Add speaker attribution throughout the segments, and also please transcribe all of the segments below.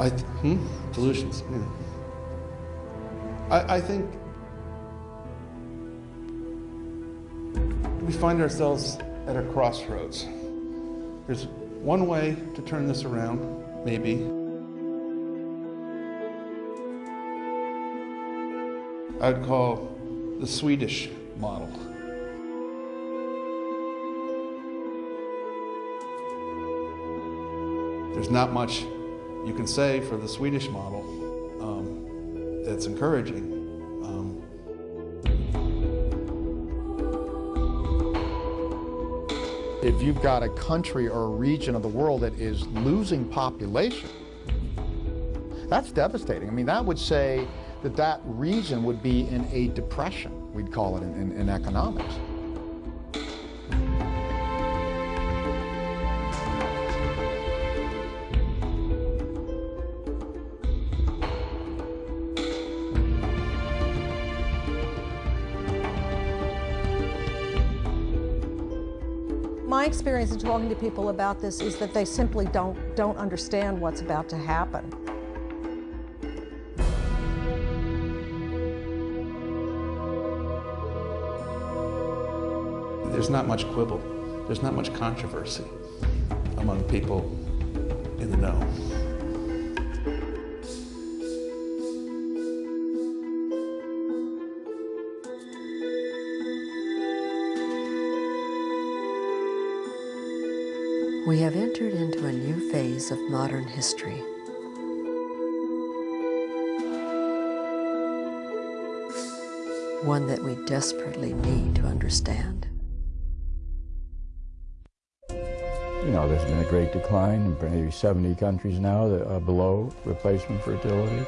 Speaker 1: I, hmm? Delusions. Yeah. I, I think we find ourselves at a crossroads. There's one way to turn this around, maybe. I'd call the Swedish model. There's not much you can say for the Swedish model um, that's encouraging. Um,
Speaker 2: if you've got a country or a region of the world that is losing population, that's devastating. I mean, that would say that that region would be in a depression, we'd call it in, in, in economics.
Speaker 3: Experience in talking to people about this is that they simply don't, don't understand what's about to happen.
Speaker 1: there's not much quibble. There's not much controversy among people in the know.
Speaker 4: We have entered into a new phase of modern history. One that we desperately need to understand.
Speaker 5: You know, there's been a great decline in maybe 70 countries now that are below replacement fertility.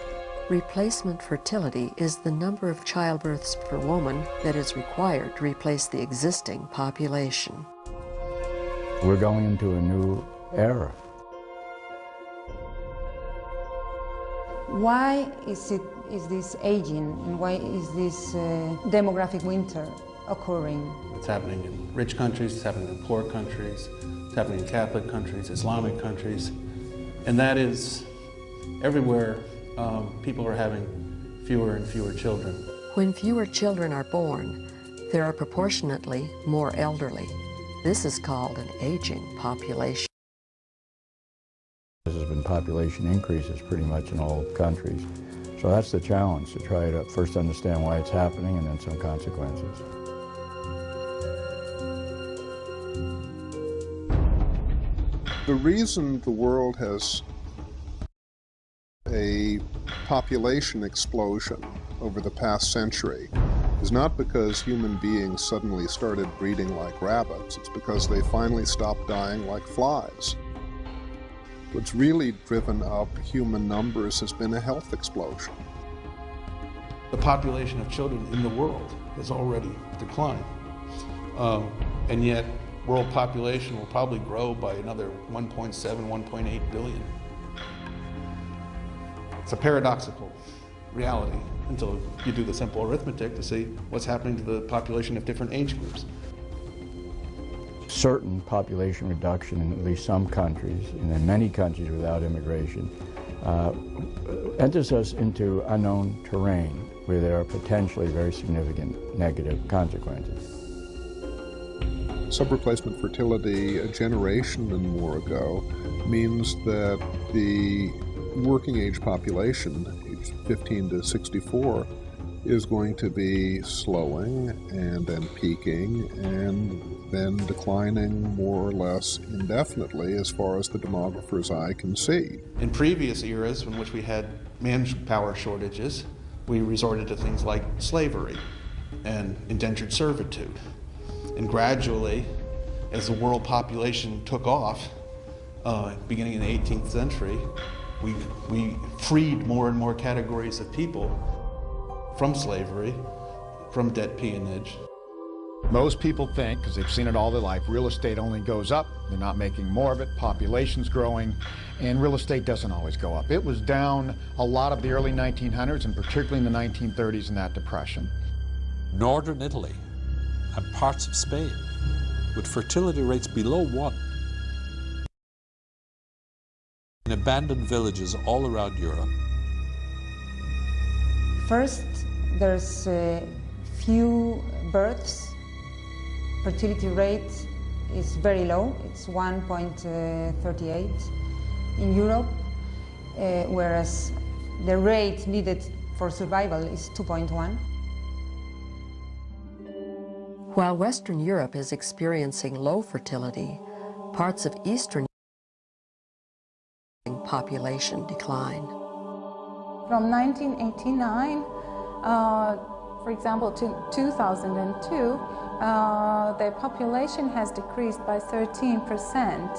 Speaker 4: Replacement fertility is the number of childbirths per woman that is required to replace the existing population.
Speaker 5: We're going into a new era.
Speaker 6: Why is, it, is this aging and why is this uh, demographic winter occurring?
Speaker 1: It's happening in rich countries, it's happening in poor countries, it's happening in Catholic countries, Islamic countries, and that is everywhere um, people are having fewer and fewer children.
Speaker 4: When fewer children are born, there are proportionately more elderly. This is called an aging population.
Speaker 5: There has been population increases pretty much in all countries. So that's the challenge, to try to first understand why it's happening and then some consequences.
Speaker 7: The reason the world has a population explosion over the past century is not because human beings suddenly started breeding like rabbits, it's because they finally stopped dying like flies. What's really driven up human numbers has been a health explosion.
Speaker 1: The population of children in the world has already declined. Um, and yet, world population will probably grow by another 1.7, 1.8 billion. It's a paradoxical reality until you do the simple arithmetic to see what's happening to the population of different age groups.
Speaker 5: Certain population reduction in at least some countries, and in many countries without immigration, uh, enters us into unknown terrain where there are potentially very significant negative consequences.
Speaker 7: Subreplacement fertility a generation and more ago means that the working age population, age 15 to 64, is going to be slowing and then peaking and then declining more or less indefinitely as far as the demographer's eye can see.
Speaker 1: In previous eras in which we had manpower shortages, we resorted to things like slavery and indentured servitude. And gradually, as the world population took off, uh, beginning in the 18th century, we, we freed more and more categories of people from slavery, from debt peonage.
Speaker 2: Most people think, because they've seen it all their life, real estate only goes up. They're not making more of it. Population's growing, and real estate doesn't always go up. It was down a lot of the early 1900s, and particularly in the 1930s in that depression.
Speaker 8: Northern Italy and parts of Spain, with fertility rates below one. In abandoned villages all around Europe.
Speaker 6: First, there's a few births. Fertility rate is very low. It's 1.38 in Europe, uh, whereas the rate needed for survival is 2.1.
Speaker 4: While Western Europe is experiencing low fertility, parts of Eastern population decline.
Speaker 9: From 1989, uh, for example, to 2002, uh, the population has decreased by 13 percent.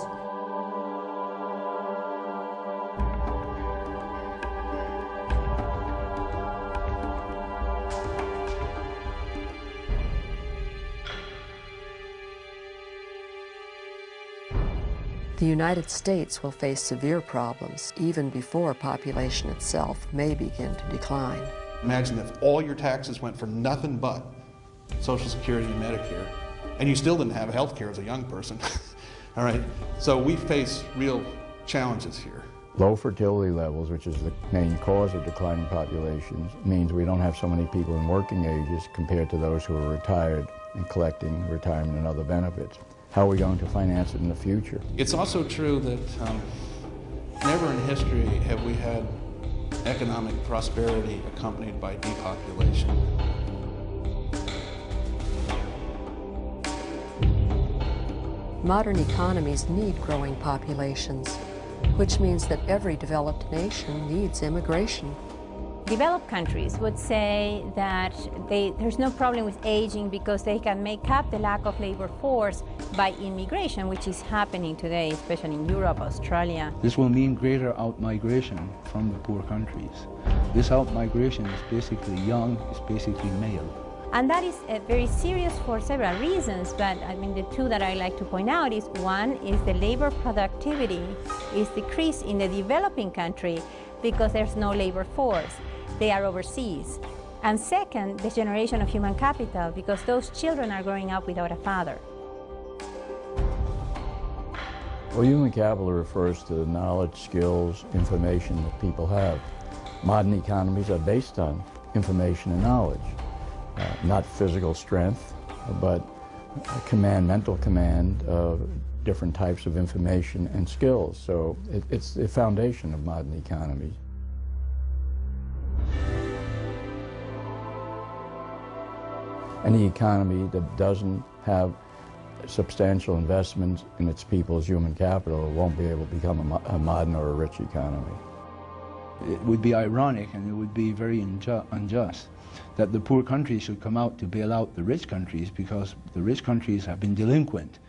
Speaker 4: The United States will face severe problems even before population itself may begin to decline.
Speaker 1: Imagine if all your taxes went for nothing but Social Security and Medicare, and you still didn't have health care as a young person. All right, so we face real challenges here.
Speaker 5: Low fertility levels, which is the main cause of declining populations, means we don't have so many people in working ages compared to those who are retired and collecting retirement and other benefits. How are we going to finance it in the future?
Speaker 1: It's also true that um, never in history have we had economic prosperity accompanied by depopulation.
Speaker 4: Modern economies need growing populations, which means that every developed nation needs immigration.
Speaker 10: Developed countries would say that they, there's no problem with aging because they can make up the lack of labor force by immigration, which is happening today, especially in Europe, Australia.
Speaker 11: This will mean greater outmigration from the poor countries. This outmigration is basically young, it's basically male.
Speaker 10: And that is uh, very serious for several reasons, but I mean the two that I like to point out is one is the labor productivity is decreased in the developing country because there's no labor force. They are overseas. And second, the generation of human capital because those children are growing up without a father.
Speaker 5: Well, human capital refers to the knowledge, skills, information that people have. Modern economies are based on information and knowledge. Uh, not physical strength, but command, mental command of different types of information and skills. So it, it's the foundation of modern economies. Any economy that doesn't have substantial investments in its people's human capital it won't be able to become a, a modern or a rich economy.
Speaker 11: It would be ironic and it would be very unjust that the poor countries should come out to bail out the rich countries because the rich countries have been delinquent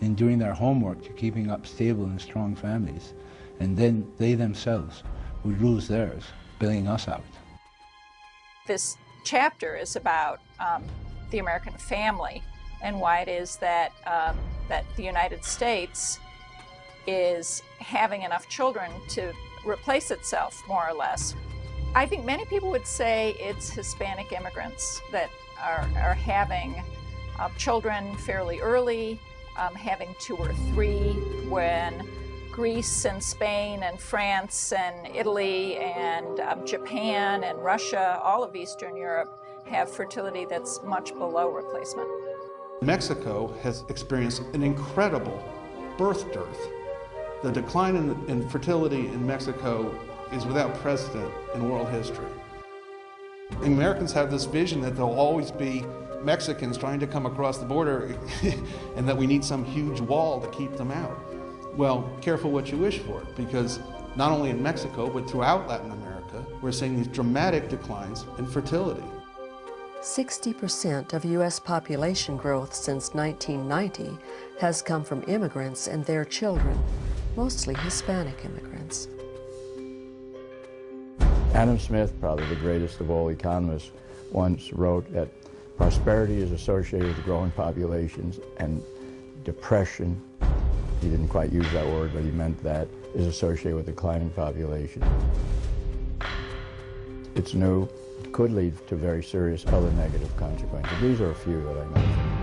Speaker 11: in doing their homework to keeping up stable and strong families. And then they themselves would lose theirs, bailing us out.
Speaker 12: This chapter is about um, the American family and why it is that, um, that the United States is having enough children to replace itself, more or less. I think many people would say it's Hispanic immigrants that are, are having uh, children fairly early, um, having two or three, when Greece and Spain and France and Italy and um, Japan and Russia, all of Eastern Europe, have fertility that's much below replacement.
Speaker 1: Mexico has experienced an incredible birth dearth. The decline in, in fertility in Mexico is without precedent in world history. Americans have this vision that there'll always be Mexicans trying to come across the border and that we need some huge wall to keep them out. Well, careful what you wish for, because not only in Mexico, but throughout Latin America, we're seeing these dramatic declines in fertility.
Speaker 4: 60% of U.S. population growth since 1990 has come from immigrants and their children, mostly Hispanic immigrants.
Speaker 5: Adam Smith, probably the greatest of all economists, once wrote that prosperity is associated with growing populations and depression, he didn't quite use that word, but he meant that, is associated with declining population. It's new, could lead to very serious other negative consequences. These are a few that I mentioned.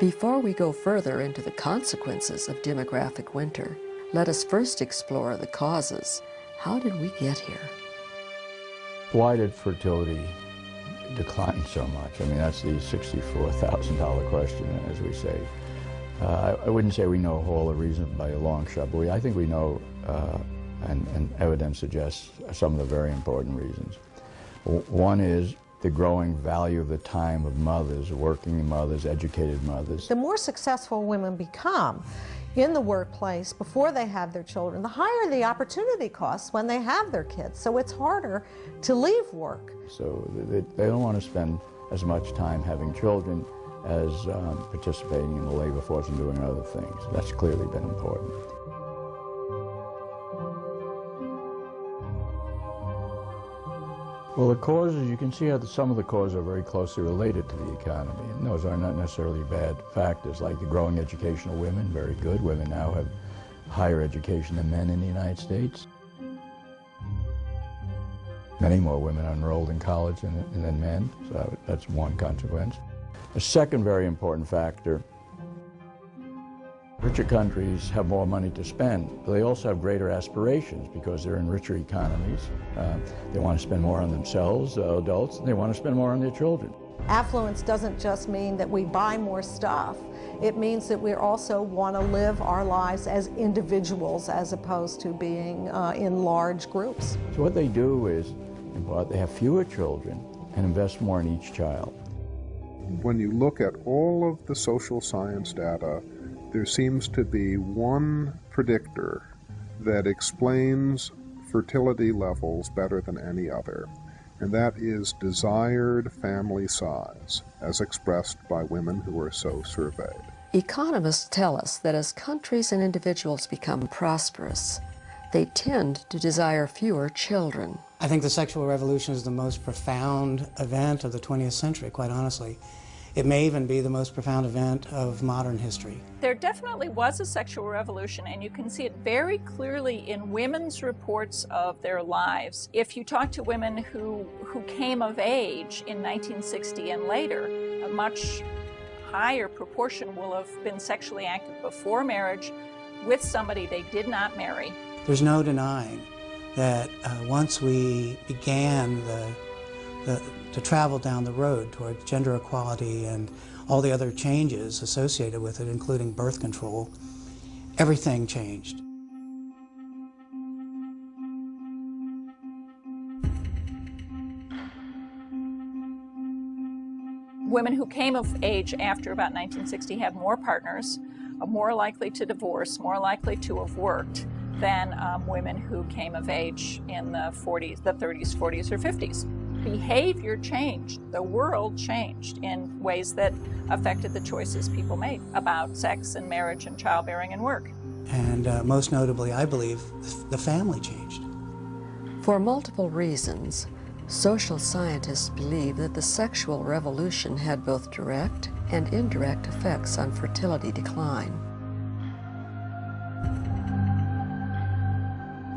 Speaker 4: Before we go further into the consequences of demographic winter, let us first explore the causes. How did we get here?
Speaker 5: Why did fertility decline so much? I mean, that's the $64,000 question, as we say. Uh, I, wouldn't say we know all the reasons by a long shot, but we, I think we know, uh, and, and evidence suggests some of the very important reasons. One is the growing value of the time of mothers, working mothers, educated mothers.
Speaker 3: The more successful women become in the workplace before they have their children, the higher the opportunity costs when they have their kids. So it's harder to leave work.
Speaker 5: So they, they don't want to spend as much time having children as um, participating in the labor force and doing other things. That's clearly been important. Well, the causes, you can see how the, some of the causes are very closely related to the economy. And those are not necessarily bad factors, like the growing education of women, very good. Women now have higher education than men in the United States. Many more women are enrolled in college than, than men, so that's one consequence. A second very important factor Richer countries have more money to spend, but they also have greater aspirations because they're in richer economies. Uh, they want to spend more on themselves, uh, adults, and they want to spend more on their children.
Speaker 3: Affluence doesn't just mean that we buy more stuff. It means that we also want to live our lives as individuals as opposed to being uh, in large groups.
Speaker 5: So what they do is they have fewer children and invest more in each child.
Speaker 7: When you look at all of the social science data there seems to be one predictor that explains fertility levels better than any other, and that is desired family size, as expressed by women who are so surveyed.
Speaker 4: Economists tell us that as countries and individuals become prosperous, they tend to desire fewer children.
Speaker 13: I think the sexual revolution is the most profound event of the 20th century, quite honestly. It may even be the most profound event of modern history.
Speaker 12: There definitely was a sexual revolution, and you can see it very clearly in women's reports of their lives. If you talk to women who, who came of age in 1960 and later, a much higher proportion will have been sexually active before marriage with somebody they did not marry.
Speaker 13: There's no denying that uh, once we began the, the to travel down the road toward gender equality and all the other changes associated with it, including birth control, everything changed.
Speaker 12: Women who came of age after about 1960 have more partners, are more likely to divorce, more likely to have worked than um, women who came of age in the 40s, the 30s, 40s, or 50s behavior changed. The world changed in ways that affected the choices people made about sex and marriage and childbearing and work.
Speaker 13: And uh, most notably, I believe, the family changed.
Speaker 4: For multiple reasons, social scientists believe that the sexual revolution had both direct and indirect effects on fertility decline.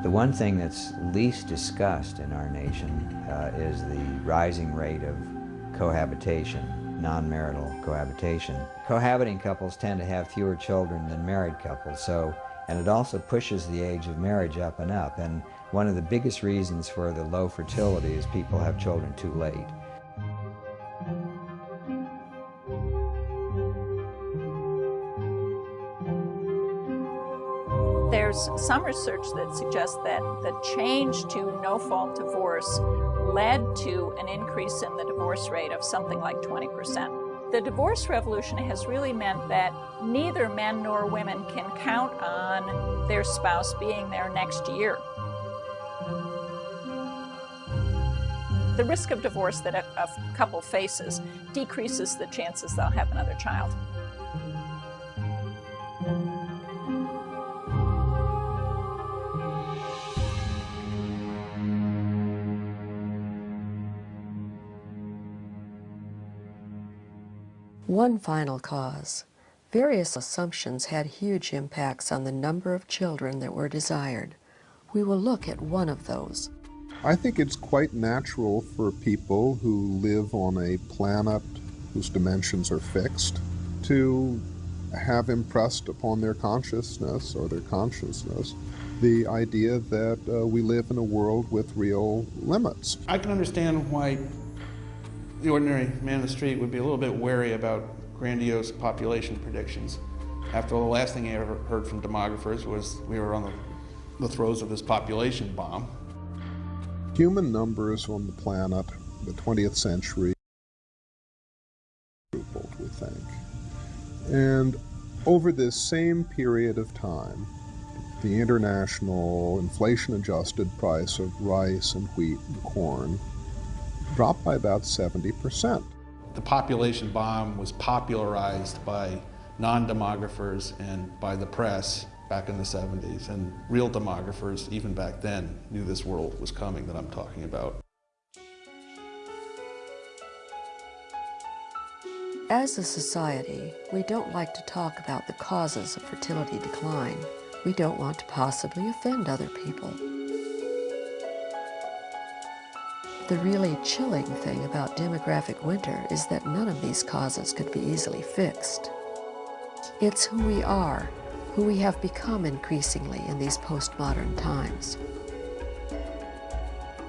Speaker 14: The one thing that's least discussed in our nation uh, is the rising rate of cohabitation, non-marital cohabitation. Cohabiting couples tend to have fewer children than married couples, so, and it also pushes the age of marriage up and up. And one of the biggest reasons for the low fertility is people have children too late.
Speaker 12: There's some research that suggests that the change to no-fault divorce led to an increase in the divorce rate of something like 20%. The divorce revolution has really meant that neither men nor women can count on their spouse being there next year. The risk of divorce that a, a couple faces decreases the chances they'll have another child.
Speaker 4: One final cause. Various assumptions had huge impacts on the number of children that were desired. We will look at one of those.
Speaker 7: I think it's quite natural for people who live on a planet whose dimensions are fixed to have impressed upon their consciousness or their consciousness the idea that uh, we live in a world with real limits.
Speaker 1: I can understand why the ordinary man in the street would be a little bit wary about grandiose population predictions. After all, the last thing I ever heard from demographers was we were on the, the throes of this population bomb.
Speaker 7: Human numbers on the planet, the 20th century, we think. And over this same period of time, the international inflation adjusted price of rice and wheat and corn dropped by about 70%.
Speaker 1: The population bomb was popularized by non-demographers and by the press back in the 70s, and real demographers, even back then, knew this world was coming that I'm talking about.
Speaker 4: As a society, we don't like to talk about the causes of fertility decline. We don't want to possibly offend other people. The really chilling thing about demographic winter is that none of these causes could be easily fixed. It's who we are, who we have become increasingly in these postmodern times.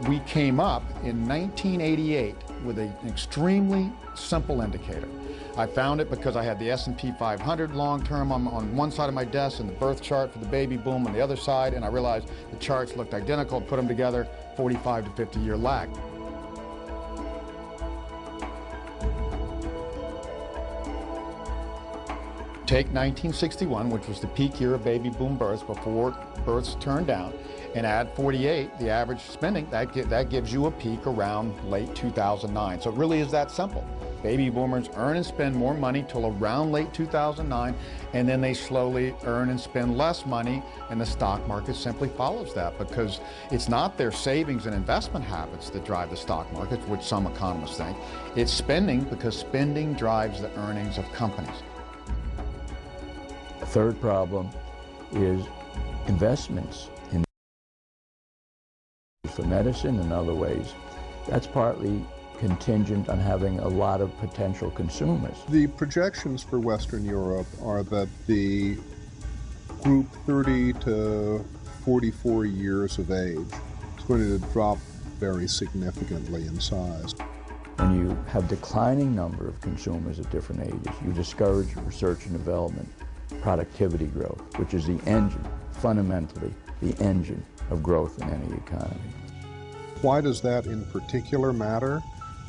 Speaker 2: We came up in 1988 with an extremely simple indicator. I found it because I had the S&P 500 long-term on, on, one side of my desk and the birth chart for the baby boom on the other side, and I realized the charts looked identical, put them together, 45 to 50 year lag. Take 1961, which was the peak year of baby boom births before births turned down, and add 48, the average spending, that, that gives you a peak around late 2009. So it really is that simple. Baby boomers earn and spend more money till around late 2009, and then they slowly earn and spend less money, and the stock market simply follows that because it's not their savings and investment habits that drive the stock market, which some economists think. It's spending because spending drives the earnings of companies.
Speaker 5: Third problem is investments in for medicine and other ways. That's partly contingent on having a lot of potential consumers.
Speaker 7: The projections for Western Europe are that the group 30 to 44 years of age is going to drop very significantly in size.
Speaker 5: When you have declining number of consumers at different ages, you discourage research and development, productivity growth, which is the engine, fundamentally the engine of growth in any economy.
Speaker 7: Why does that in particular matter?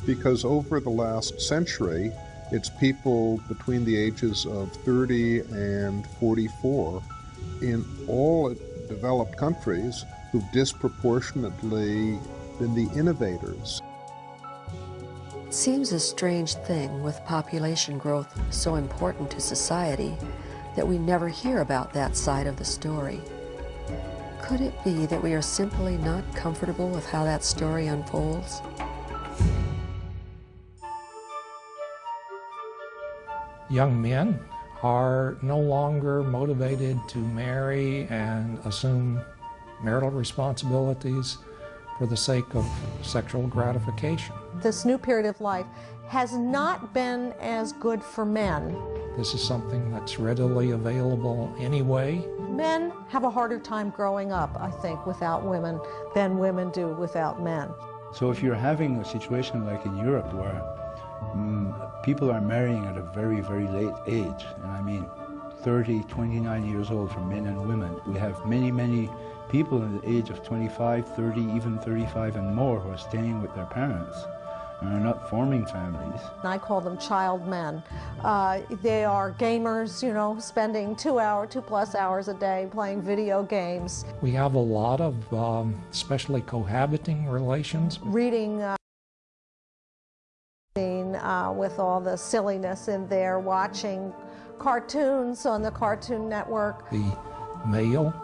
Speaker 7: because over the last century, it's people between the ages of 30 and 44 in all developed countries who've disproportionately been the innovators.
Speaker 4: It seems a strange thing with population growth so important to society that we never hear about that side of the story. Could it be that we are simply not comfortable with how that story unfolds?
Speaker 15: young men are no longer motivated to marry and assume marital responsibilities for the sake of sexual gratification.
Speaker 3: This new period of life has not been as good for men.
Speaker 15: This is something that's readily available anyway.
Speaker 3: Men have a harder time growing up, I think, without women than women do without men.
Speaker 11: So if you're having a situation like in Europe where Mm, people are marrying at a very, very late age. And I mean, 30, 29 years old for men and women. We have many, many people in the age of 25, 30, even 35 and more who are staying with their parents and are not forming families.
Speaker 3: I call them child men. Uh, they are gamers, you know, spending two hour, two plus hours a day playing video games.
Speaker 15: We have a lot of um, especially cohabiting relations.
Speaker 3: Reading uh, uh, with all the silliness in there, watching cartoons on the Cartoon Network.
Speaker 15: The male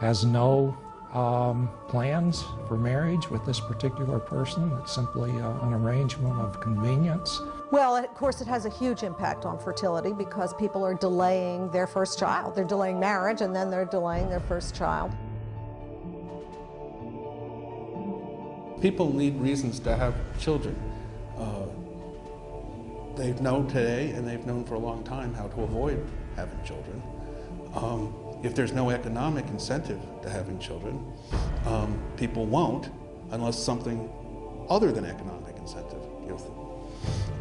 Speaker 15: has no um, plans for marriage with this particular person. It's simply uh, an arrangement of convenience.
Speaker 3: Well, of course, it has a huge impact on fertility because people are delaying their first child. They're delaying marriage and then they're delaying their first child.
Speaker 1: People need reasons to have children. Uh, They've known today, and they've known for a long time, how to avoid having children. Um, if there's no economic incentive to having children, um, people won't unless something other than economic incentive gives them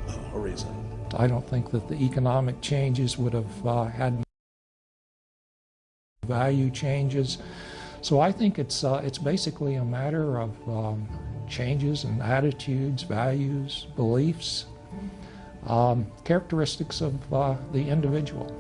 Speaker 1: uh, a reason.
Speaker 15: I don't think that the economic changes would have uh, had value changes. So I think it's, uh, it's basically a matter of um, changes in attitudes, values, beliefs, um, characteristics of uh, the individual.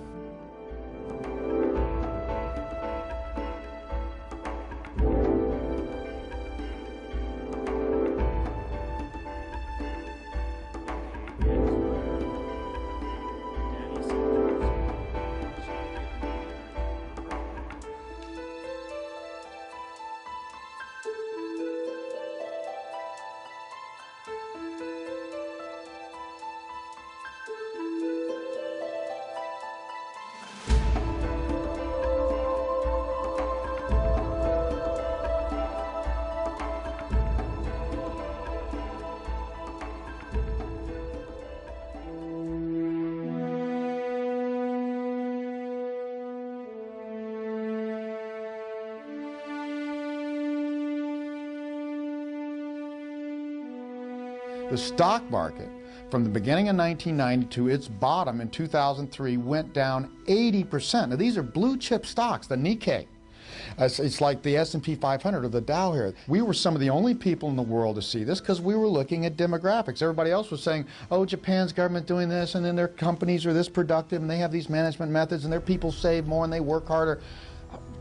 Speaker 2: Stock market from the beginning of 1990 to its bottom in 2003 went down 80%. Now these are blue chip stocks, the Nikkei. It's like the S&P 500 or the Dow here. We were some of the only people in the world to see this because we were looking at demographics. Everybody else was saying, oh, Japan's government doing this, and then their companies are this productive, and they have these management methods, and their people save more, and they work harder.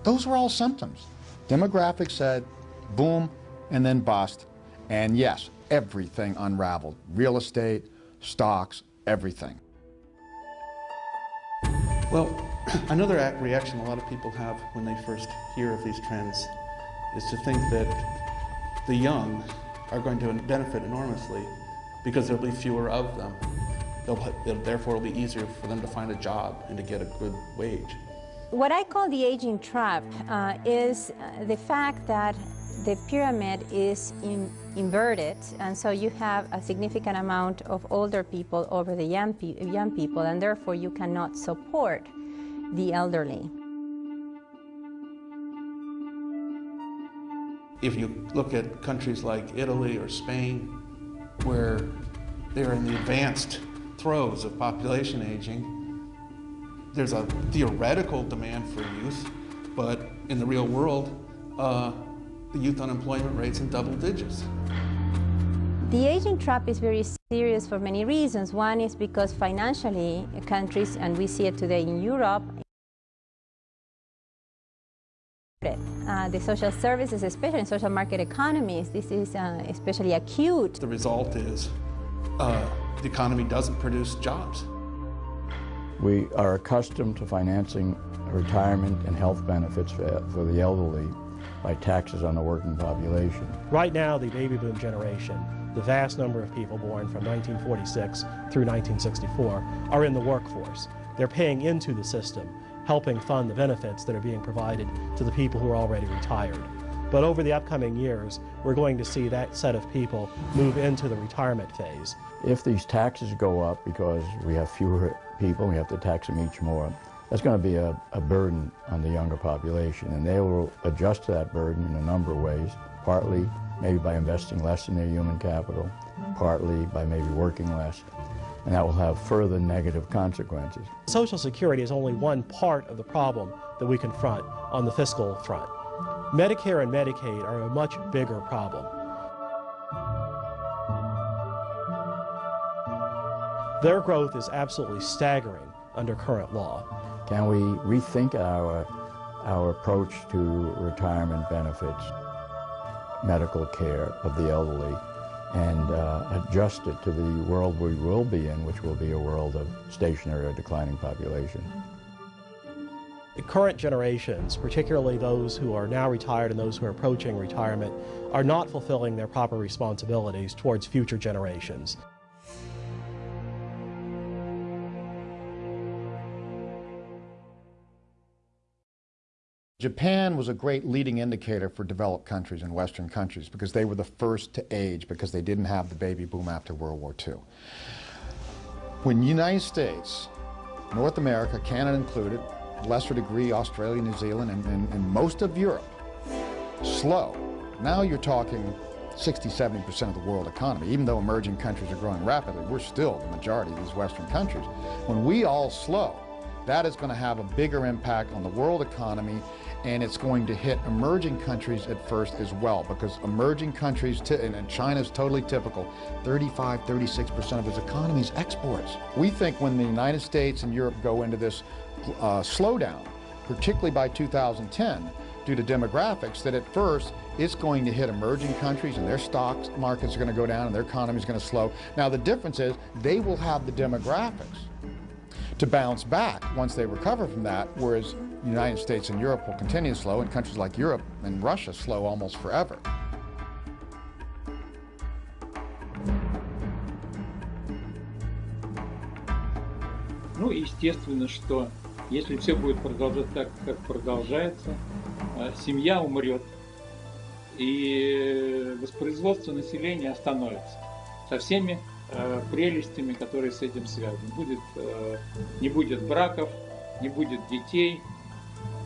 Speaker 2: Those were all symptoms. Demographics said, boom, and then bust. And yes, everything unraveled. Real estate, stocks, everything.
Speaker 1: Well, another reaction a lot of people have when they first hear of these trends is to think that the young are going to benefit enormously because there'll be fewer of them. They'll, therefore, it'll be easier for them to find a job and to get a good wage.
Speaker 10: What I call the aging trap uh, is uh, the fact that the pyramid is in, inverted, and so you have a significant amount of older people over the young, pe young people, and therefore you cannot support the elderly.
Speaker 1: If you look at countries like Italy or Spain, where they're in the advanced throes of population aging, there's a theoretical demand for youth, but in the real world, uh, the youth unemployment rate's in double digits.
Speaker 10: The aging trap is very serious for many reasons. One is because financially countries, and we see it today in Europe, uh, the social services, especially in social market economies, this is uh, especially acute.
Speaker 1: The result is uh, the economy doesn't produce jobs.
Speaker 5: We are accustomed to financing retirement and health benefits for, for the elderly by taxes on the working population.
Speaker 16: Right now, the baby boom generation, the vast number of people born from 1946 through 1964, are in the workforce. They're paying into the system, helping fund the benefits that are being provided to the people who are already retired. But over the upcoming years, we're going to see that set of people move into the retirement phase.
Speaker 5: If these taxes go up because we have fewer people, we have to tax them each more, that's going to be a, a, burden on the younger population, and they will adjust to that burden in a number of ways, partly maybe by investing less in their human capital, partly by maybe working less, and that will have further negative consequences.
Speaker 16: Social Security is only one part of the problem that we confront on the fiscal front. Medicare and Medicaid are a much bigger problem. Their growth is absolutely staggering under current law.
Speaker 5: Can we rethink our, our approach to retirement benefits, medical care of the elderly, and uh, adjust it to the world we will be in, which will be a world of stationary or declining population.
Speaker 16: The current generations, particularly those who are now retired and those who are approaching retirement, are not fulfilling their proper responsibilities towards future generations.
Speaker 2: Japan was a great leading indicator for developed countries and Western countries because they were the first to age because they didn't have the baby boom after World War II. When United States, North America, Canada included, lesser degree Australia, New Zealand, and, and, and most of Europe, slow. Now you're talking 60, 70% of the world economy. Even though emerging countries are growing rapidly, we're still the majority of these Western countries. When we all slow, that is going to have a bigger impact on the world economy and it's going to hit emerging countries at first as well because emerging countries, and China's totally typical, 35, 36% of its economy is exports. We think when the United States and Europe go into this uh, slowdown, particularly by 2010, due to demographics, that at first it's going to hit emerging countries and their stock markets are going to go down and their economy is going to slow. Now the difference is they will have the demographics to bounce back once they recover from that, whereas the United States and Europe will continue slow, and countries like Europe and Russia slow almost forever.
Speaker 17: Ну, естественно, что если все будет продолжаться так, как продолжается, семья умрет, и воспроизводство населения остановится со всеми э, прелестями, которые с этим связаны. Будет, э, не будет браков, не будет детей,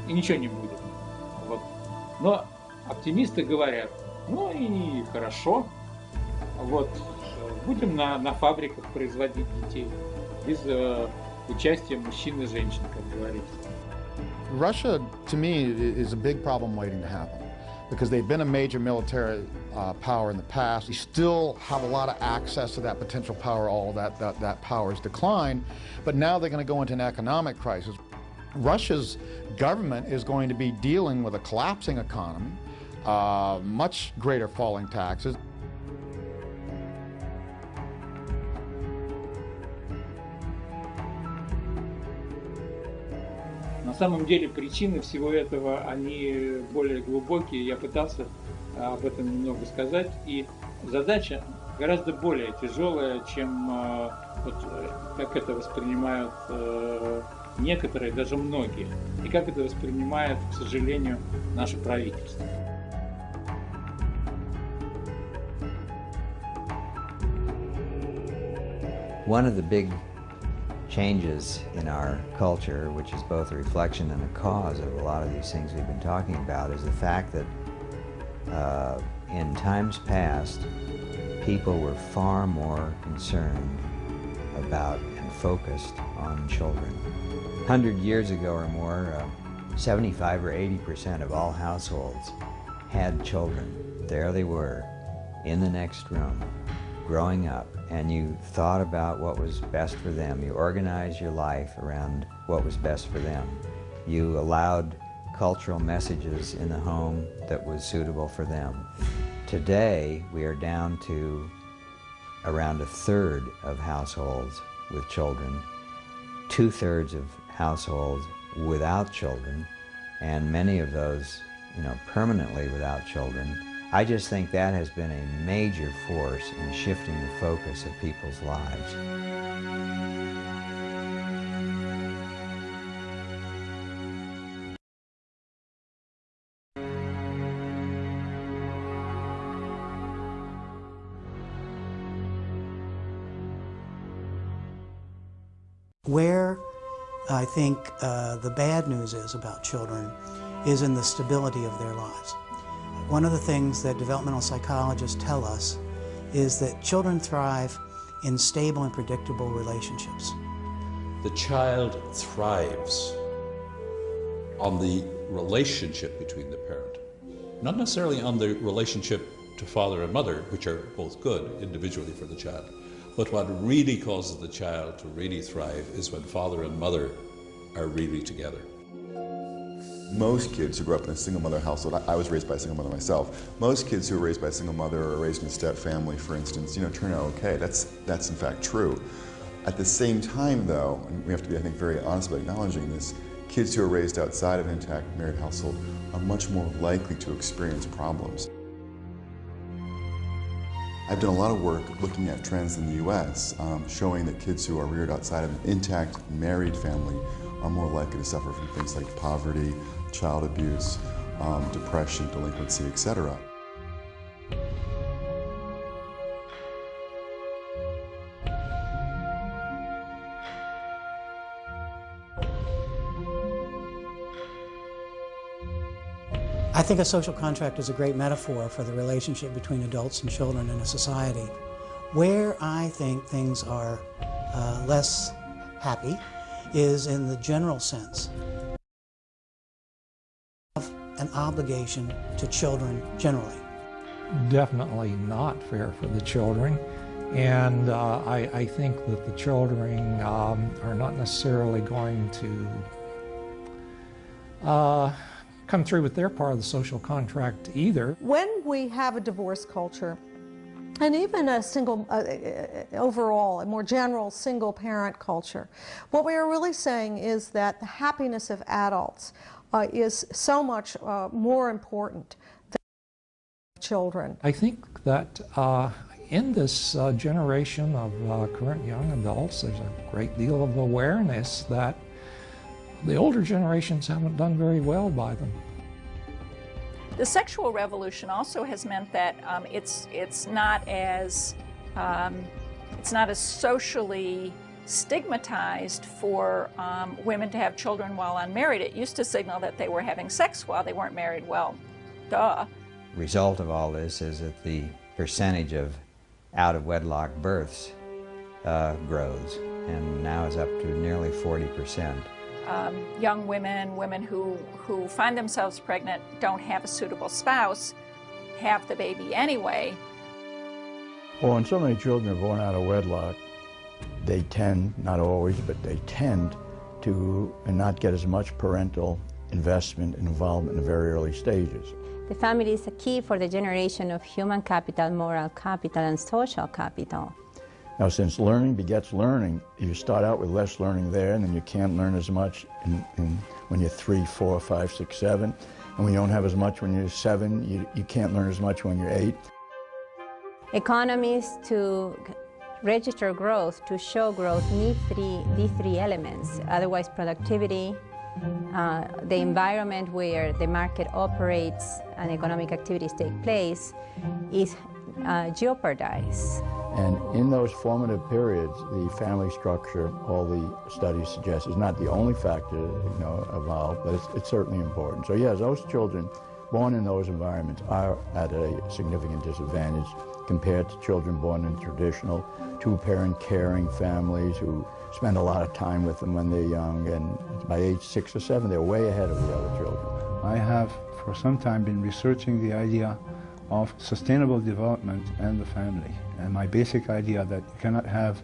Speaker 17: и ничего не будет. Вот. Но оптимисты говорят, ну и хорошо, вот, будем на, на фабриках производить детей без э, участия мужчин и женщин, как говорится.
Speaker 2: Russia, to me, is a big problem waiting to happen because they've been a major military uh, power in the past. They still have a lot of access to that potential power, all that, that, that power has declined, but now they're going to go into an economic crisis. Russia's government is going to be dealing with a collapsing economy, uh, much greater falling taxes.
Speaker 17: Самом деле причины всего этого, они более глубокие. Я пытался об этом немного сказать. И задача гораздо более тяжелая, чем вот, как это воспринимают некоторые, даже многие, и как это воспринимает, к сожалению, наше правительство.
Speaker 14: One of the big changes in our culture, which is both a reflection and a cause of a lot of these things we've been talking about, is the fact that uh, in times past, people were far more concerned about and focused on children. 100 years ago or more, uh, 75 or 80 percent of all households had children. There they were, in the next room, growing up, and you thought about what was best for them. You organized your life around what was best for them. You allowed cultural messages in the home that was suitable for them. Today, we are down to around a third of households with children, two-thirds of households without children, and many of those, you know, permanently without children. I just think that has been a major force in shifting the focus of people's lives.
Speaker 13: Where I think uh, the bad news is about children is in the stability of their lives. One of the things that developmental psychologists tell us is that children thrive in stable and predictable relationships.
Speaker 8: The child thrives on the relationship between the parent, not necessarily on the relationship to father and mother, which are both good individually for the child. But what really causes the child to really thrive is when father and mother are really together.
Speaker 18: Most kids who grow up in a single mother household, I, was raised by a single mother myself, most kids who are raised by a single mother or raised in a step family, for instance, you know, turn out okay. That's, that's in fact true. At the same time though, and we have to be, I think, very honest about acknowledging this, kids who are raised outside of an intact married household are much more likely to experience problems. I've done a lot of work looking at trends in the U.S., um, showing that kids who are reared outside of an intact married family are more likely to suffer from things like poverty, child abuse, um, depression, delinquency, etc.
Speaker 13: I think a social contract is a great metaphor for the relationship between adults and children in a society. Where I think things are uh, less happy is in the general sense an obligation to children generally.
Speaker 15: Definitely not fair for the children. And uh, I, I, think that the children um, are not necessarily going to uh, come through with their part of the social contract either.
Speaker 3: When we have a divorce culture, and even a single, uh, uh, overall, a more general single parent culture, what we are really saying is that the happiness of adults uh, is so much uh, more important than children.
Speaker 15: I think that uh, in this uh, generation of current young adults, there's a great deal of awareness that the older generations haven't done very well by them.
Speaker 12: The sexual revolution also has meant that um, it's it's not as um, it's not as socially stigmatized for um, women to have children while unmarried. It used to signal that they were having sex while they weren't married. Well, duh.
Speaker 14: Result of all this is that the percentage of out-of-wedlock births uh, grows and now is up to nearly 40 percent
Speaker 12: um, young women, women who, who find themselves pregnant, don't have a suitable spouse, have the baby anyway.
Speaker 5: Well, when so many children are born out of wedlock, they tend, not always, but they tend to not get as much parental investment and involvement in the very early stages.
Speaker 10: The family is a key for the generation of human capital, moral capital, and social capital.
Speaker 5: Now, since learning begets learning, you start out with less learning there, and then you can't learn as much in, in, when you're three, four, five, six, seven. And when you don't have as much when you're seven, you, you can't learn as much when you're eight.
Speaker 10: Economies to register growth, to show growth, need three, these three elements. Otherwise, productivity, uh, the environment where the market operates and economic activities take place is uh, jeopardized.
Speaker 5: And in those formative periods, the family structure, all the studies suggest, is not the only factor you know, evolved, but it's, it's certainly important. So yes, those children born in those environments are at a significant disadvantage compared to children born in traditional two-parent caring families who spend a lot of time with them when they're young, and by age six or seven, they're way ahead of the other children.
Speaker 11: I have for some time been researching the idea of sustainable development and the family. And my basic idea that you cannot have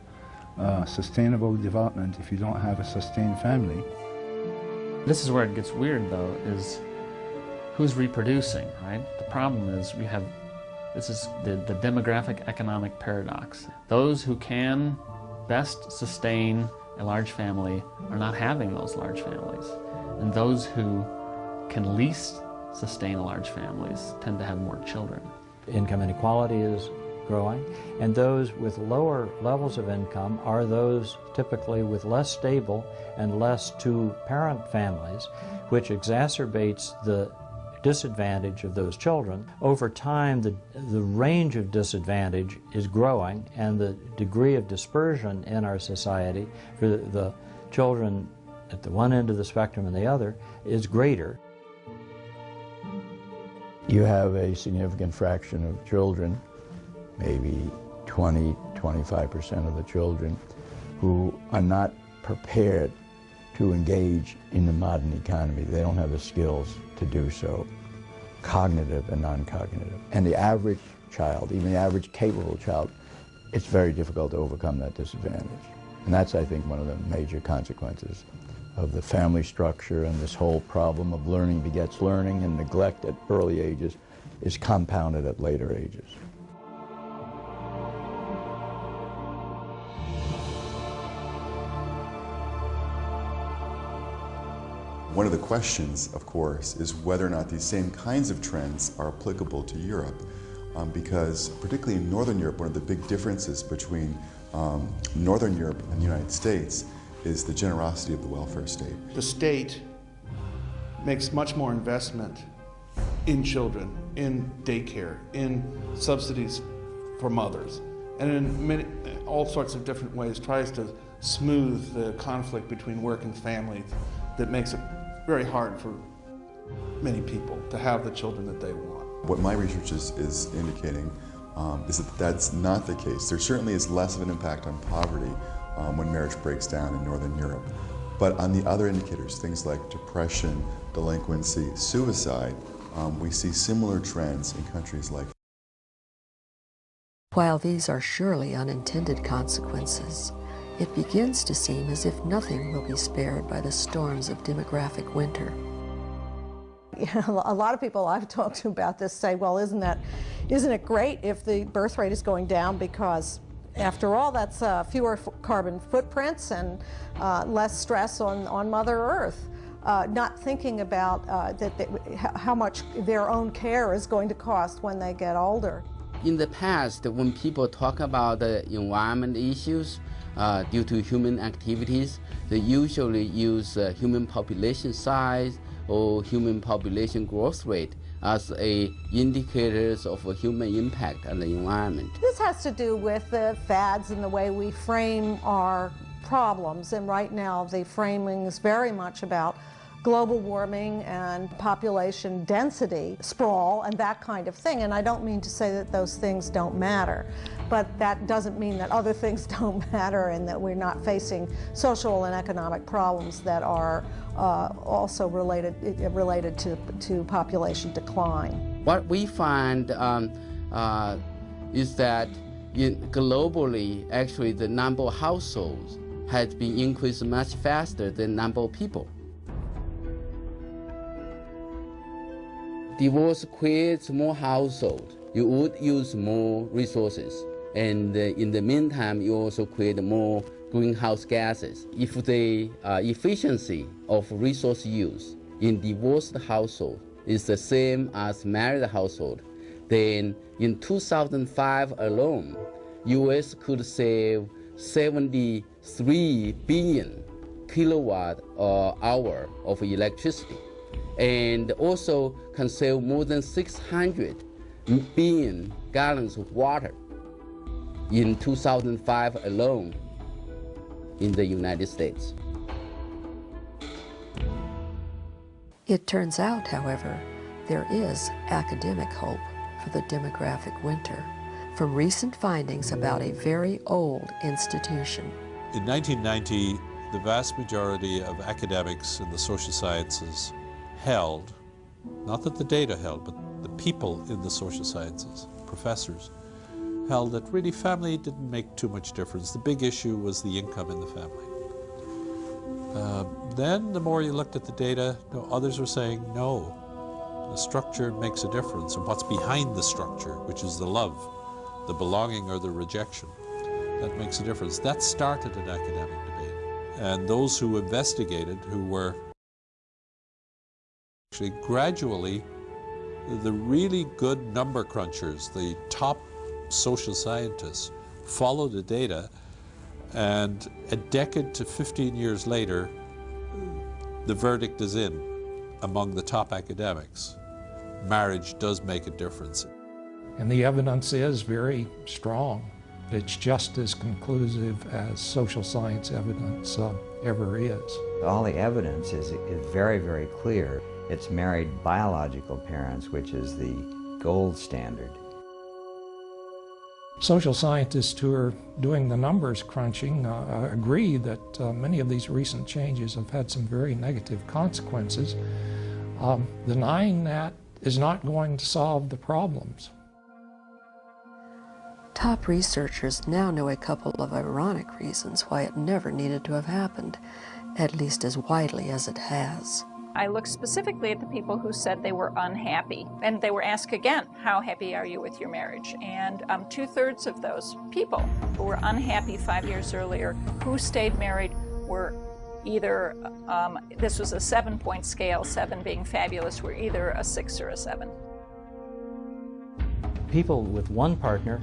Speaker 11: uh, sustainable development if you don't have a sustained family.
Speaker 19: This is where it gets weird though, is who's reproducing, right? The problem is we have, this is the, the demographic economic paradox. Those who can best sustain a large family are not having those large families. And those who can least sustain large families tend to have more children.
Speaker 20: Income inequality is growing, and those with lower levels of income are those typically with less stable and less two-parent families, which exacerbates the disadvantage of those children. Over time, the, the range of disadvantage is growing, and the degree of dispersion in our society for the, the children at the one end of the spectrum and the other is greater.
Speaker 5: You have a significant fraction of children, maybe 20, 25% of the children, who are not prepared to engage in the modern economy. They don't have the skills to do so, cognitive and non-cognitive. And the average child, even the average capable child, it's very difficult to overcome that disadvantage. And that's, I think, one of the major consequences of the family structure and this whole problem of learning begets learning and neglect at early ages is compounded at later ages.
Speaker 18: One of the questions, of course, is whether or not these same kinds of trends are applicable to Europe. Um, because particularly in Northern Europe, one of the big differences between um, Northern Europe and the United States is the generosity of the welfare state.
Speaker 1: The state makes much more investment in children, in daycare, in subsidies for mothers, and in many, all sorts of different ways tries to smooth the conflict between work and family that makes it very hard for many people to have the children that they want.
Speaker 18: What my research is, is indicating um, is that that's not the case. There certainly is less of an impact on poverty um, when marriage breaks down in Northern Europe. But on the other indicators, things like depression, delinquency, suicide, um, we see similar trends in countries like
Speaker 4: While these are surely unintended consequences, it begins to seem as if nothing will be spared by the storms of demographic winter.
Speaker 3: You know, a lot of people I've talked to about this say, well, isn't that, isn't it great if the birth rate is going down because after all, that's uh, fewer carbon footprints and uh, less stress on, on Mother Earth. Uh, not thinking about uh, that they, how much their own care is going to cost when they get older.
Speaker 21: In the past, when people talk about the environment issues uh, due to human activities, they usually use uh, human population size or human population growth rate as a indicators of a human impact on the environment.
Speaker 3: This has to do with the fads and the way we frame our problems. And right now the framing is very much about global warming and population density, sprawl, and that kind of thing. And I don't mean to say that those things don't matter, but that doesn't mean that other things don't matter and that we're not facing social and economic problems that are uh, also related, related to, to population decline.
Speaker 21: What we find um, uh, is that globally, actually the number of households has been increased much faster than number of people. Divorce creates more households. You would use more resources. And uh, in the meantime, you also create more greenhouse gases. If the uh, efficiency of resource use in divorced household is the same as married household, then in 2005 alone, U.S. could save 73 billion kilowatt uh, hour of electricity and also can save more than 600 billion gallons of water in 2005 alone in the United States.
Speaker 4: It turns out, however, there is academic hope for the demographic winter from recent findings about a very old institution.
Speaker 8: In 1990, the vast majority of academics in the social sciences held, not that the data held, but the people in the social sciences, professors, held that really family didn't make too much difference. The big issue was the income in the family. Uh, then the more you looked at the data, know, others were saying, no, the structure makes a difference, and what's behind the structure, which is the love, the belonging or the rejection, that makes a difference. That started an academic debate. And those who investigated, who were actually gradually, the really good number crunchers, the top social scientists follow the data and a decade to 15 years later, the verdict is in among the top academics. Marriage does make a difference.
Speaker 15: And the evidence is very strong. It's just as conclusive as social science evidence uh, ever is.
Speaker 14: All the evidence is, is very, very clear. It's married biological parents, which is the gold standard.
Speaker 15: Social scientists who are doing the numbers crunching uh, agree that uh, many of these recent changes have had some very negative consequences. Um, denying that is not going to solve the problems.
Speaker 4: Top researchers now know a couple of ironic reasons why it never needed to have happened, at least as widely as it has.
Speaker 12: I looked specifically at the people who said they were unhappy. And they were asked again, how happy are you with your marriage? And um, two-thirds of those people who were unhappy five years earlier, who stayed married, were either, um, this was a seven-point scale, seven being fabulous, were either a six or a seven.
Speaker 20: People with one partner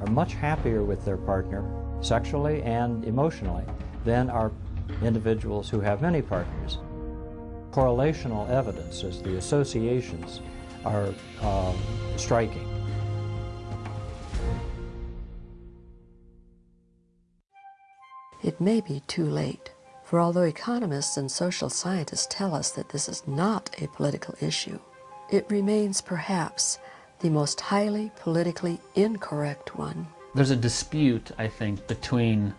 Speaker 20: are much happier with their partner sexually and emotionally than are individuals who have many partners correlational evidence as the associations are um, striking.
Speaker 4: It may be too late For although economists and social scientists tell us that this is not a political issue, it remains perhaps the most highly politically incorrect one.
Speaker 19: There's a dispute, I think, between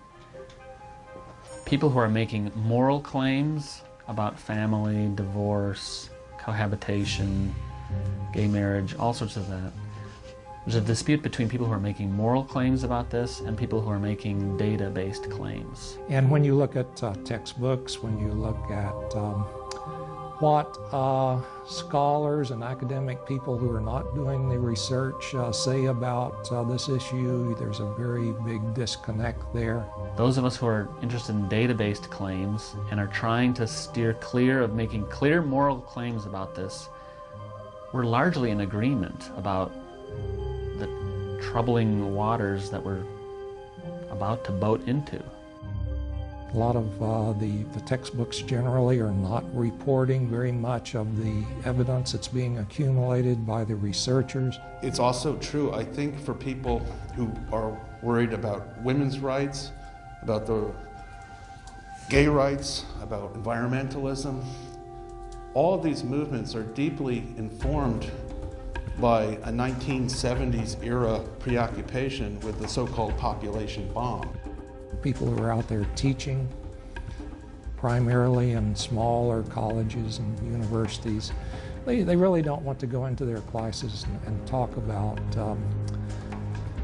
Speaker 19: people who are making moral claims about family, divorce, cohabitation, gay marriage, all sorts of that. There's a dispute between people who are making moral claims about this and people who are making data-based claims.
Speaker 15: And when you look at uh, textbooks, when you look at um, what uh, scholars and academic people who are not doing the research uh, say about uh, this issue, there's a very big disconnect there.
Speaker 19: Those of us who are interested in data-based claims and are trying to steer clear of making clear moral claims about this, we're largely in agreement about the troubling waters that we're about to boat into.
Speaker 15: A lot of uh, the, the textbooks generally are not reporting very much of the evidence that's being accumulated by the researchers.
Speaker 1: It's also true, I think, for people who are worried about women's rights, about the gay rights, about environmentalism. All of these movements are deeply informed by a 1970s era preoccupation with the so-called population bomb
Speaker 15: people who are out there teaching, primarily in smaller colleges and universities, they, they really don't want to go into their classes and, and talk about um,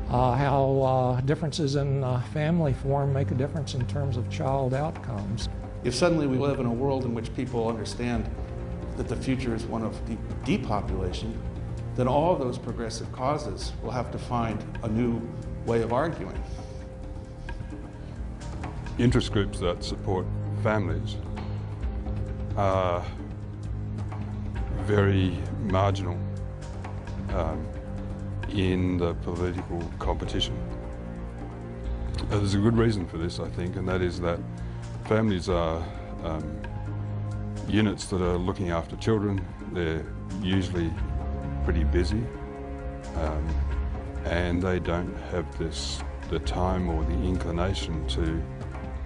Speaker 15: uh, how uh, differences in uh, family form make a difference in terms of child outcomes.
Speaker 1: If suddenly we live in a world in which people understand that the future is one of de depopulation, then all those progressive causes will have to find a new way of arguing
Speaker 22: interest groups that support families are very marginal um, in the political competition. Uh, there's a good reason for this, I think, and that is that families are um, units that are looking after children. They're usually pretty busy, um, and they don't have this the time or the inclination to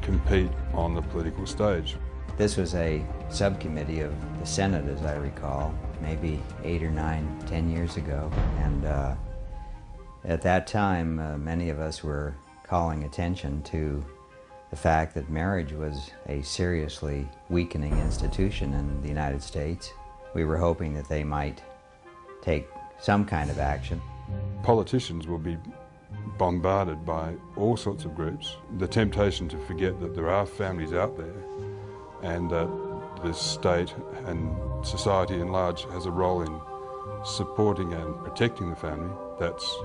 Speaker 22: compete on the political stage.
Speaker 14: This was a subcommittee of the Senate, as I recall, maybe eight or nine, ten years ago. And uh, at that time, uh, many of us were calling attention to the fact that marriage was a seriously weakening institution in the United States. We were hoping that they might take some kind of action.
Speaker 22: Politicians will be bombarded by all sorts of groups. The temptation to forget that there are families out there and that the state and society in large has a role in supporting and protecting the family, that's,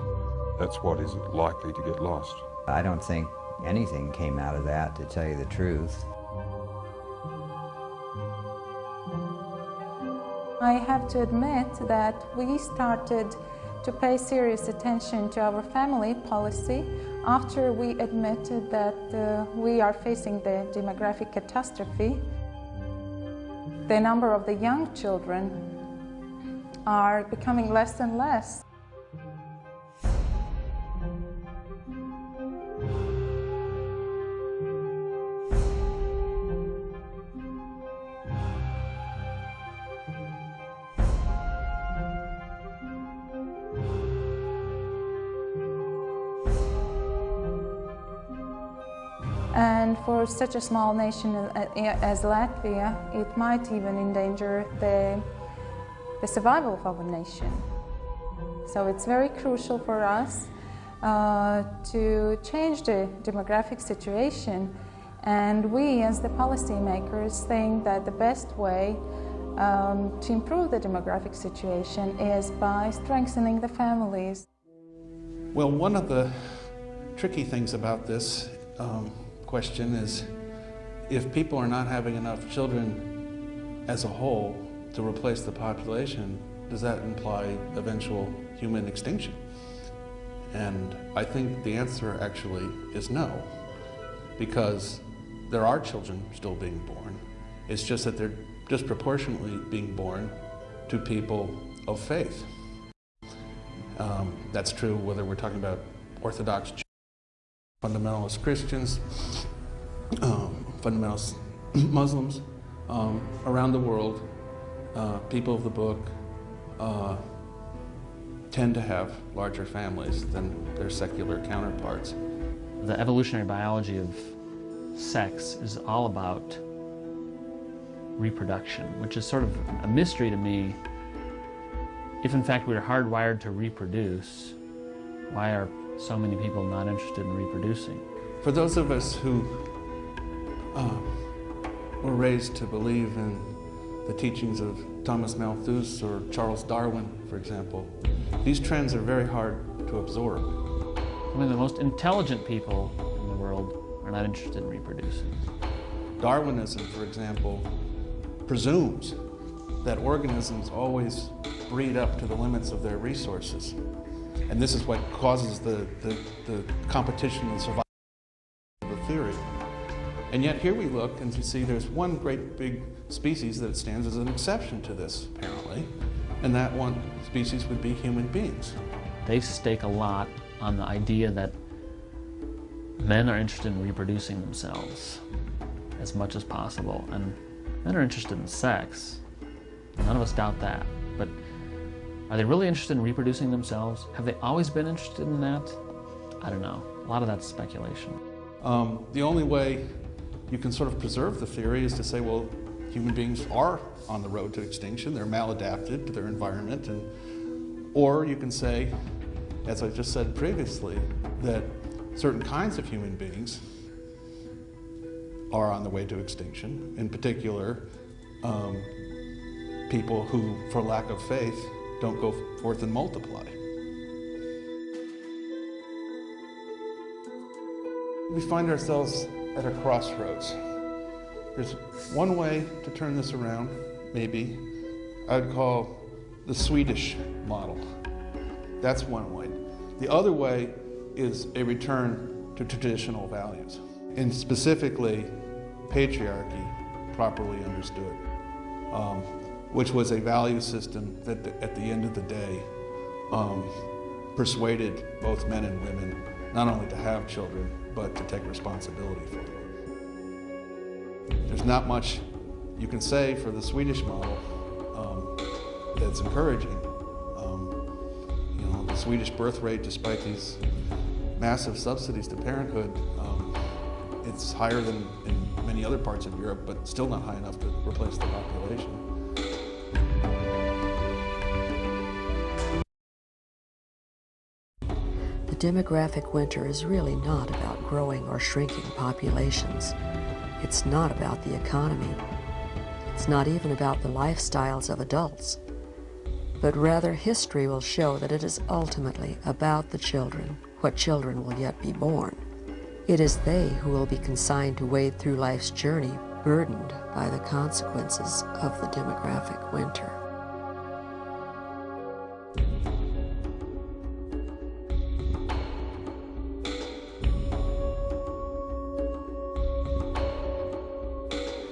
Speaker 22: that's what is likely to get lost.
Speaker 14: I don't think anything came out of that, to tell you the truth.
Speaker 9: I have to admit that we started to pay serious attention to our family policy after we admitted that uh, we are facing the demographic catastrophe. The number of the young children are becoming less and less. Such a small nation as Latvia, it might even endanger the, the survival of our nation. So it's very crucial for us uh, to change the demographic situation. And we, as the policymakers, think that the best way um, to improve the demographic situation is by strengthening the families.
Speaker 1: Well, one of the tricky things about this um, question is if people are not having enough children as a whole to replace the population, does that imply eventual human extinction? And I think the answer actually is no, because there are children still being born. It's just that they're disproportionately being born to people of faith. Um, that's true whether we're talking about Orthodox fundamentalist Christians, um, fundamentalist Muslims um, around the world, uh, people of the book, uh, tend to have larger families than their secular counterparts.
Speaker 19: The evolutionary biology of sex is all about reproduction, which is sort of a mystery to me. If in fact we are hardwired to reproduce, why are so many people not interested in reproducing?
Speaker 1: For those of us who uh, were raised to believe in the teachings of Thomas Malthus or Charles Darwin, for example, these trends are very hard to absorb.
Speaker 19: I mean, the most intelligent people in the world are not interested in reproducing.
Speaker 1: Darwinism, for example, presumes that organisms always breed up to the limits of their resources. And this is what causes the, the, the competition and survival of the theory. And yet here we look and you see there's one great big species that stands as an exception to this, apparently. And that one species would be human beings.
Speaker 19: They stake a lot on the idea that men are interested in reproducing themselves as much as possible. And men are interested in sex. None of us doubt that. Are they really interested in reproducing themselves? Have they always been interested in that? I don't know. A lot of that's speculation.
Speaker 1: Um, the only way you can sort of preserve the theory is to say, well, human beings are on the road to extinction. They're maladapted to their environment. And, or you can say, as I just said previously, that certain kinds of human beings are on the way to extinction. In particular, um, people who, for lack of faith, don't go forth and multiply. We find ourselves at a crossroads. There's one way to turn this around, maybe. I'd call the Swedish model. That's one way. The other way is a return to traditional values, and specifically patriarchy, properly understood, um, which was a value system that at the end of the day um, persuaded both men and women not only to have children, but to take responsibility for them. There's not much you can say for the Swedish model um, that's encouraging. Um, you know, the Swedish birth rate, despite these massive subsidies to parenthood, um, it's higher than in many other parts of Europe, but still not high enough to replace the population.
Speaker 4: Demographic winter is really not about growing or shrinking populations. It's not about the economy. It's not even about the lifestyles of adults. But rather, history will show that it is ultimately about the children, what children will yet be born. It is they who will be consigned to wade through life's journey burdened by the consequences of the demographic winter.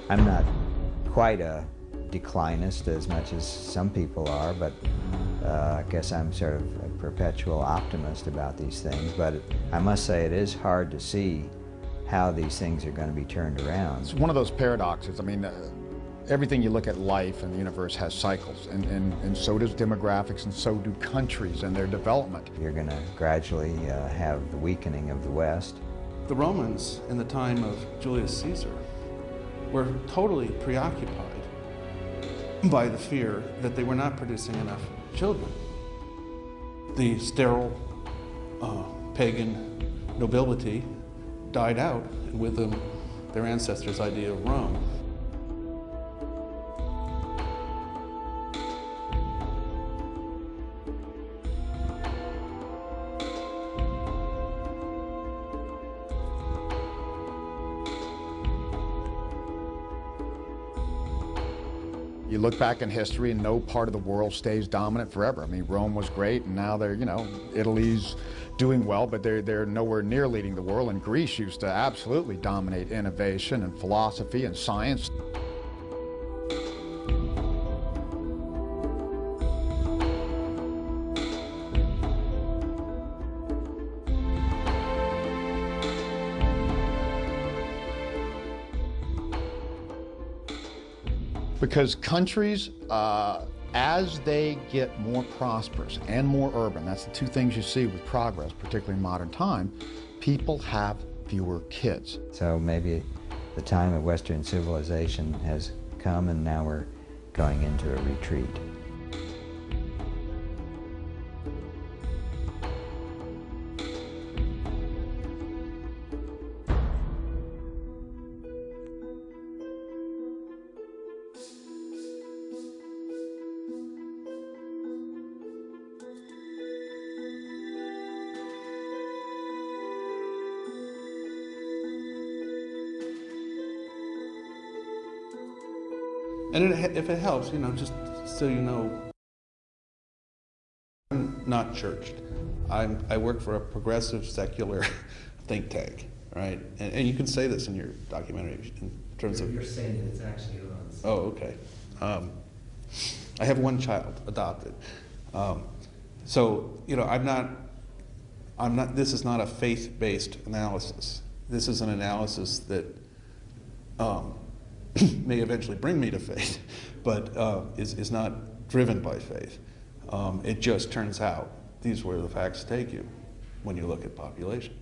Speaker 14: I'm not quite a declinist as much as some people are, but uh, I guess I'm sort of a perpetual optimist about these things. But I must say it is hard to see how these things are going to be turned around.
Speaker 2: It's one of those paradoxes. I mean, uh, everything you look at life and the universe has cycles, and, and, and so does demographics, and so do countries and their development.
Speaker 14: You're going to gradually uh, have the weakening of the West.
Speaker 1: The Romans, in the time of Julius Caesar, were totally preoccupied by the fear that they were not producing enough children. The sterile uh, pagan nobility died out, and with them their ancestors' idea of Rome.
Speaker 2: Look back in history and no part of the world stays dominant forever. I mean, Rome was great and now they're, you know, Italy's doing well, but they're, they're nowhere near leading the world. And Greece used to absolutely dominate innovation and philosophy and science. Because countries, uh, as they get more prosperous and more urban, that's the two things you see with progress, particularly in modern time, people have fewer kids.
Speaker 14: So maybe the time of Western civilization has come and now we're going into a retreat.
Speaker 1: If it helps, you know, just so you know, I'm not churched. I'm, I work for a progressive secular think tank, right? And, and you can say this in your documentary in terms
Speaker 23: you're,
Speaker 1: of.
Speaker 23: You're saying that it's actually us.
Speaker 1: Oh, okay. Um, I have one child adopted. Um, so, you know, I'm not, I'm not, this is not a faith-based analysis. This is an analysis that um, may eventually bring me to faith, but uh, is, is not driven by faith. Um, it just turns out these were the facts take you when you look at population.